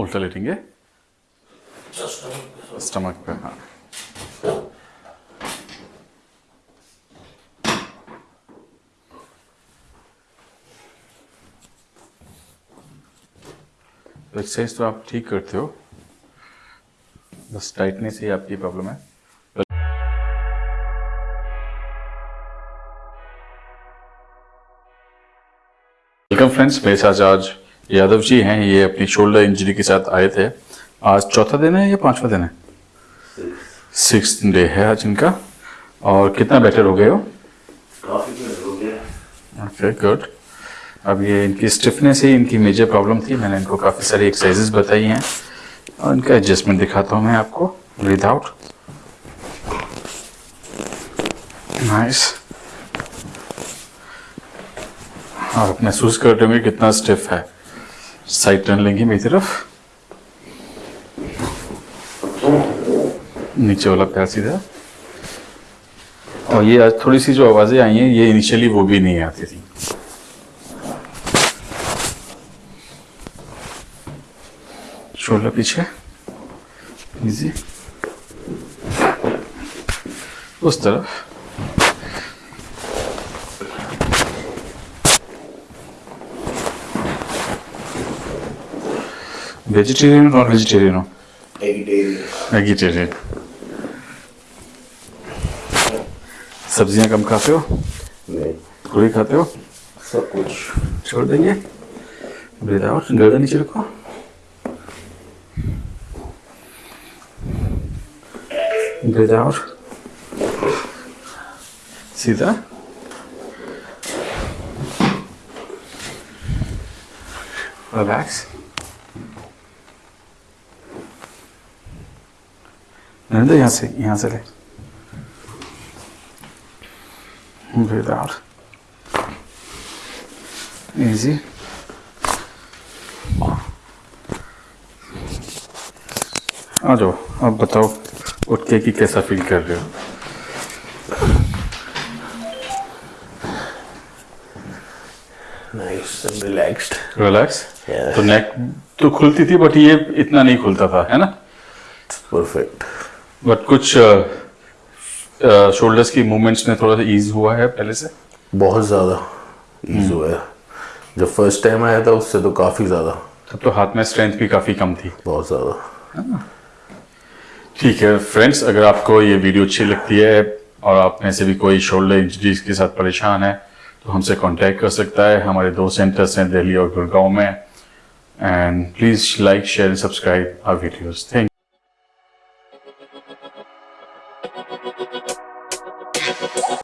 उल्टा लेटेंगे स्टमक पे हाँ। एक्सरसाइज तो आप ठीक करते हो। बस टाइटनेस ही आपकी प्रॉब्लम है। वेलकम फ्रेंड्स साथ आज यादव जी हैं ये अपनी शोल्डर इंजरी के साथ आए थे। आज चौथा दिन है या पांचवा दिन है? सिक्स डे है आज इनका। और कितना बेटर हो गए हो? काफ़ी हो गया। ओके गुड अब ये इनकी स्टिफनेस ही इनकी मेजर प्रॉब्लम थी। मैंने इनको काफ़ी सारी एक्सरसाइजेस बताई हैं। और इनका एडजस्टमेंट दिखाता हूँ मैं आपको विदाउट नाइस आप महसूस कर रहे होंगे कितना स्टिफ है। साइड टर्न लेंगे मेरी तरफ़। नीचे वाला पैर सीधा। और ये आज थोड़ी सी जो आवाज़ें आई हैं, ये इनिशियली वो भी नहीं आती थी। शोल्डर पीछे। इजी उस तरफ़। वेजिटेरियन नॉन वेजिटेरियन हो वेजिटेरियन सब्ज़ियाँ कम खाते हो? नहीं। पूरी खाते हो? सब कुछ। छोड़ देंगे। ब्रीद आउट गर्दन नीचे रखो। ब्रीद आउट सीधा। रिलैक्स नरेंद्र यहाँ से यहाँ से ले। आउट इजी आ जाओ अब बताओ उठ के कि कैसा फील कर रहे हो? नाइस रिलैक्स्ड रिलैक्स तो नेक तो खुलती थी बट ये इतना नहीं खुलता था है ना? परफेक्ट बट कुछ शोल्डर्स की मूवमेंट्स में थोड़ा सा ईज हुआ है पहले से? बहुत ज़्यादा ईज हुआ है। जब फ़र्स्ट टाइम आया था उससे तो काफ़ी ज़्यादा। तब तो हाथ में स्ट्रेंथ भी काफ़ी कम थी। बहुत ज़्यादा। ठीक है फ्रेंड्स अगर आपको ये वीडियो अच्छी लगती है और आप में से भी कोई शोल्डर इंजरीज के साथ परेशान है तो हमसे कांटेक्ट कर सकता है। हमारे दो सेंटर्स हैं दिल्ली और गुड़गांव में। And please like share and subscribe our videos thank